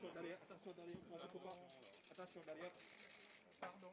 Attention derrière, attention derrière, moi je peux pas. Attention derrière. Pardon.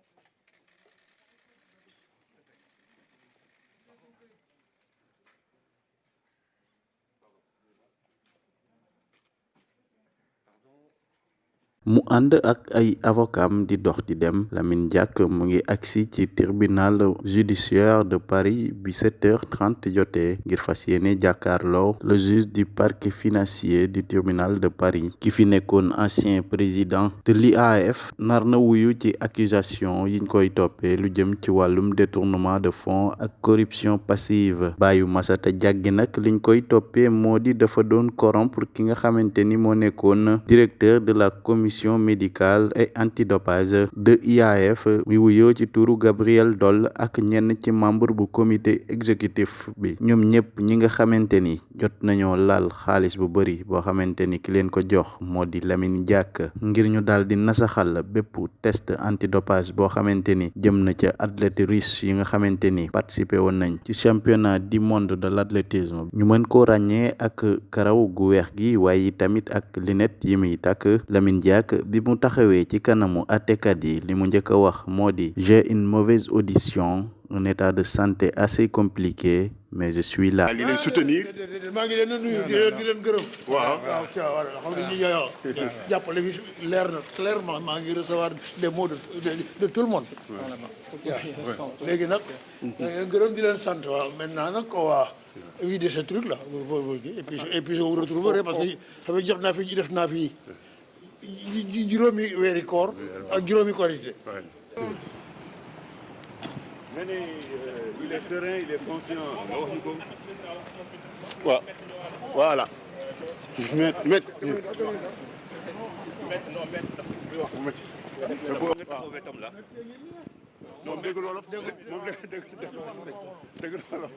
Mu ànd ak ay avocam di dox di dem Lamine mu ngi agsi ci tribunal judiciaire de Paris bi 7h30 jotee ngir fas yéene jàkkaarloo le juge du parquet financier du tribunal de Paris ki fi nekkoon ancien président de l'IAAF nar na wuyu ci accusation yiñ koy toppee lu jëm ci wàllum détournement de fonds ak corruption passive. Bàyyu Massata Diack gi nag liñ koy toppee moo di dafa doon corrompre ki nga xamante ni moo nekkoon directeur de la commission médicale et antidopage de IAAF mi wuyoo ci turu Gabriel Doll ak ñenn ci membre bu comité exécutif bi. Ñoom ñëpp ñi nga xamante ni jot nañoo laal xaalis bu bari boo xamante ni ki leen ko jox moo di Lamine Diack ngir ñu daal di nasaxal bépp test antidopage boo xamante ni jëm na ca athlète russe yi nga xamante ni participé woon nañ ci championnat du monde de l'athlétisme. Ñu mën koo ràññee ak karaw gu weex gi waaye tamit ak lunette yi muy takk. Lamine Diack bi mu taxawee ci kanamu àttekat yi li mu njëkk a wax moo di j'ai une mauvaise audition un état de santé assez compliqué mais je suis là. li lay soutenir. maa ngi leen di nuyu di leen di leen gërëm. waaw waaw ca war xam ne ñi yow jàppale fi leer na clairement maa ngi recevoir des mots de de tout le monde. waaw léegi nag. gërëm di leen sant waaw maintenant nag ko waa éviter ce truc là et puis et puis je vous retrouverai parce que xam jox naa fi def naa fi juróomi weeri koor ak juróomi korité. nga ne il est serein il est confiant voilà. Moom dégg wolof. moom dégg dégg wolof.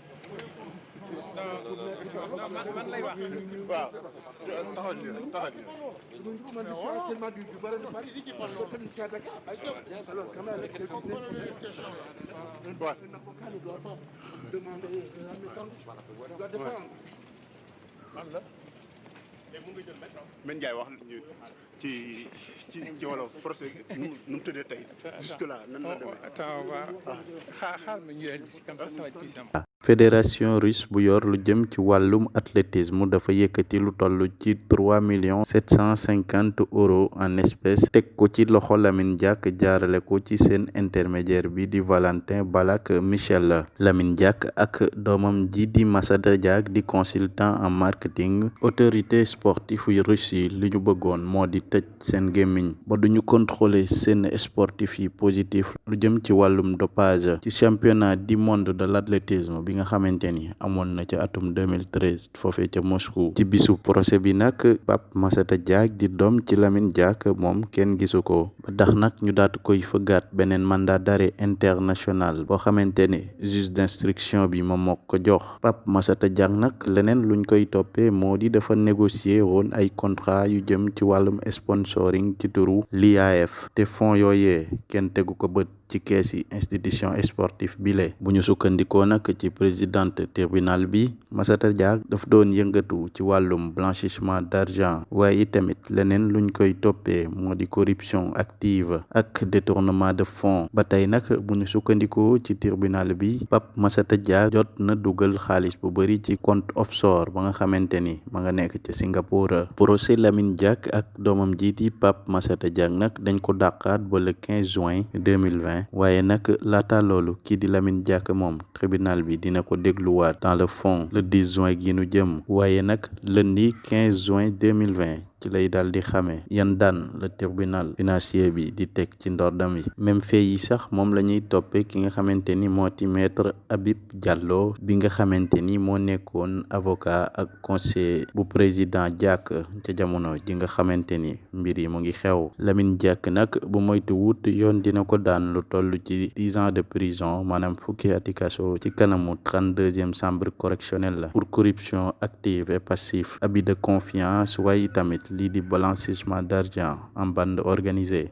man lay wax. waaw. Taxal nii rek taxal nii rek. Men Ndiaye wax ñu ci ci ci wolof procès nu mu tëddee tey jusque là nan la demee? attends xaar xaar ma ñu leen bis comme ça ça va être plus simple. Fédération russe bu yor lu athlétisme dafa yëkkati lu toll trois millions sept cent cinquante euros en espèces teg ko ci loxo Lamine Diack jaarale intermédiaire bi di Valentin Balak Michel. Lamine Diack ak doomam ji di di consultant en marketing autorité sportive russe yi li ñu bëggoon moo di tëj contrôler seen sportif positif lu jëm dopage ci championnat du monde de l'athlétisme bi nga xamante ni. Amoon na ca atum 2013 foofee ca Moscou. Ci bisu procès bi nag Pape Massata Diack di doom ci Lamine Diack moom kenn gisu ko. Ba tax nag ñu daatu koy fëggaat beneen mandat d'arrêt international boo xamante ne juge d'instruction bi moom moo ko jox. Pape Massata Diack nag leneen luñ koy toppee moo di dafa négocier woon ay contrat yu jëm ci wàllum sponsoring ci turu l'IAAF te fonds yooyee kenn tegu ko bët ci institution sportive bile. Bu ñu sukkandikoo présidente tribunal bi Massata Diack daf doon yëngatu ci blanchissement d'argent. Tamit corruption active ak détournement de fonds. Tribunal bi Pape Massata jot na bu compte offshore ak Pape Massata dañ ko ba le 15 juin 2020 waaye nag laata loolu kii di Lamine moom tribunal bi dina ko dégluwaat dans le fond le 10 juin gi nu jëm. Waaye nag lundi 15 juin 2020 ci lay daal di le tribunal financier bi di teg ci ndordam yi. Même fait yi sax moom la ñuy toppee ki nga maître Habib Diallo bi nga xamante avocat ak conseiller bu président Diack ca jamono ji nga xamante ni mbir yi mu ngi xew. Lamine Diack bu moytu ko daan lu ans de prison maanaam fukki ati kaso ci kanamu trente-deuxième chambre correctionnelle la pour corruption active et passive. Abus de confiance waaye tamit lii di d'argent en bande organisée